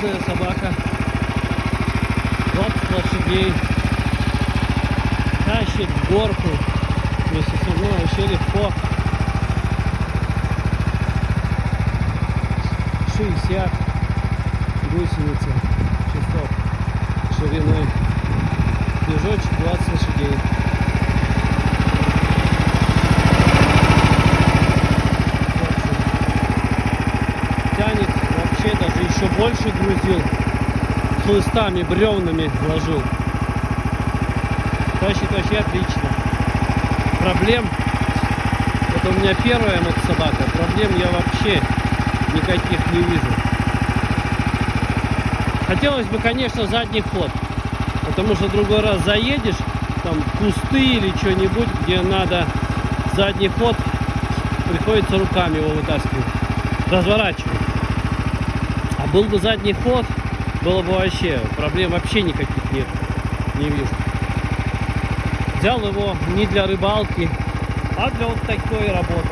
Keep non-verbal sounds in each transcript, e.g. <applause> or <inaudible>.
железная собака. 20 лошадей. Тащит горку. Вместе со мной вообще легко. 60 гусеницы часов шириной. Движочек 20 лошадей. Больше грузил хлыстами бревнами ложил. Тащит вообще отлично. Проблем это у меня первая мотособака проблем я вообще никаких не вижу. Хотелось бы конечно задний ход потому что другой раз заедешь там кусты или что-нибудь где надо задний ход приходится руками его вытаскивать. Разворачивать был бы задний ход, было бы вообще проблем вообще никаких нет. Не вижу. Взял его не для рыбалки, а для вот такой работы.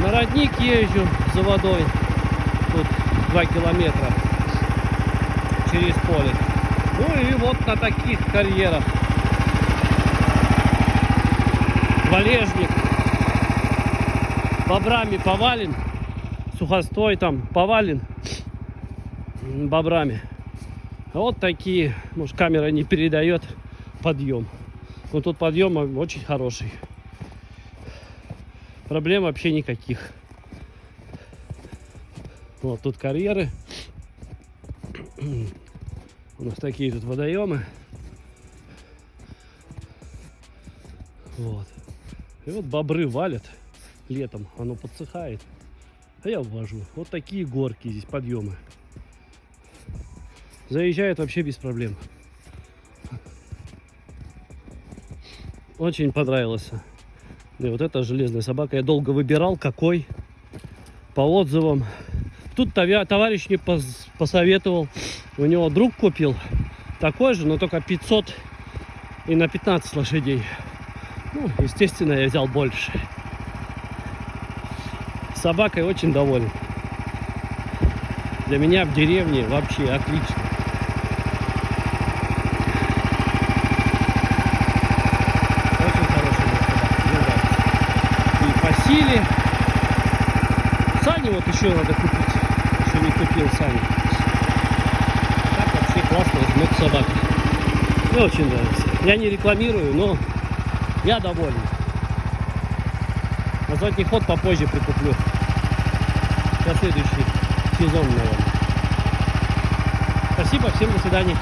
На родник езжу за водой. Тут 2 километра через поле. Ну и вот на таких карьерах. Валежник. Бобрами повален. Сухостой там повален бобрами. Вот такие, может камера не передает подъем. Но тут подъем очень хороший. Проблем вообще никаких. Вот тут карьеры. <clears throat> У нас такие тут водоемы. Вот. И вот бобры валят летом. Оно подсыхает. А я ввожу. Вот такие горки здесь, подъемы. Заезжает вообще без проблем. Очень понравилось. И вот эта железная собака. Я долго выбирал, какой. По отзывам. Тут товарищ мне пос- посоветовал. У него друг купил такой же, но только 500 и на 15 лошадей. Ну, естественно, я взял больше. Собакой очень доволен. Для меня в деревне вообще отлично. Очень мне нравится. И по силе. Сани вот еще надо купить. Еще не купил сани. Так вообще классная жмет собака. Мне очень нравится. Я не рекламирую, но я доволен. На задний ход попозже прикуплю. На следующий сезон, наверное. Спасибо, всем до свидания.